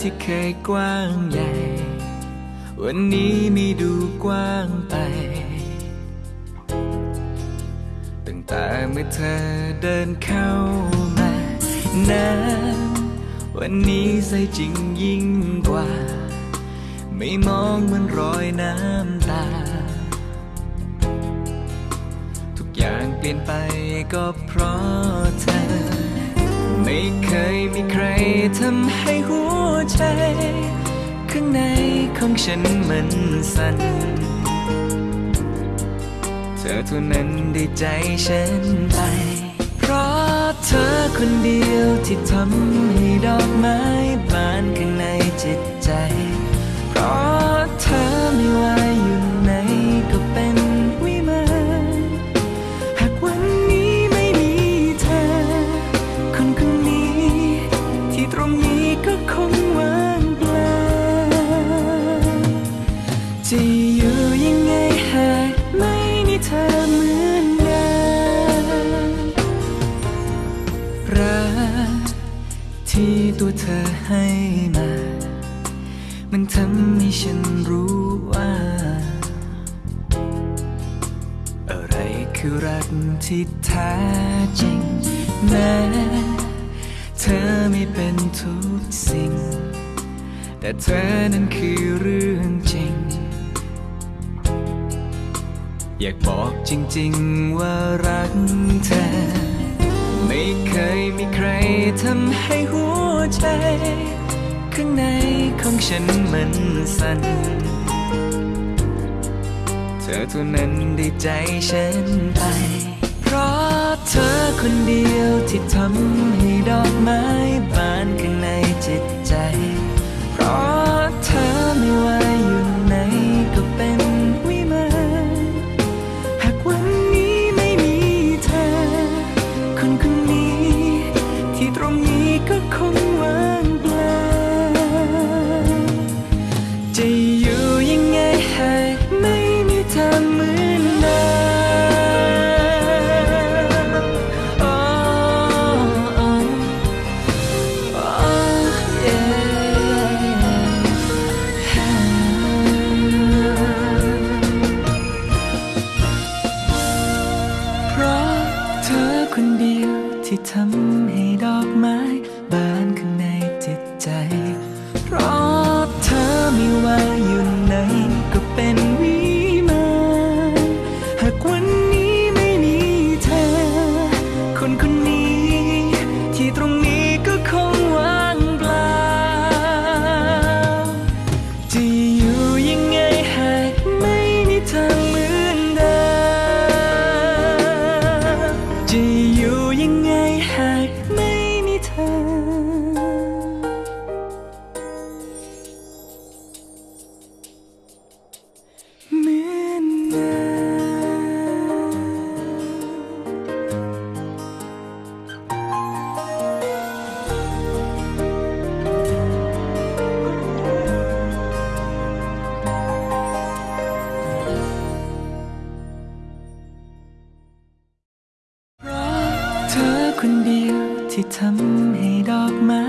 ที่เคยกว้างใหญ่ วันนี้ไม่ดูกว้างไปตั้งแต่เมื่อเธอเดินเข้ามานะวันนี้ใสจริงยิ่งกว่า ไม่มองเหมือนรอยน้ำตา ทุกอย่างเปลี่ยนไปก็เพราะเธอ ไม่เคยมีใครทำให้หัว ใจ ข้างในของฉันมันสั่น เธอเท่านั้นได้ใจฉันไป เพราะเธอคนเดียวที่ทำให้ดอกไม้ มันทำให้ฉันรู้ว่า อะไรคือรักที่แท้จริงแม้เธอไม่เป็นทุกสิ่ง แต่เธอนั้นคือเรื่องจริง อยากบอกจริงๆว่ารักเธอ ไม่เคยมีใครทำให้หัวใจ ข้างในของฉันมันสั่น เธอเท่านั้นได้ใจฉันไป เพราะเธอคนเดียวที่ทำให้ดอกไม้บานข้างในจิตใจ เพราะเธอไม่ว่าอยู่ไหนก็เป็นวิมานหากวันนี้ไม่มีเธอ คนคนนี้ที่ตรงนี้ก็คง คนเดียวที่ทำให้ดอกไม้บานข้างในจิตใจ เพราะเธอไม่ว่าอยู่ ที่ทำให้ดอกไม้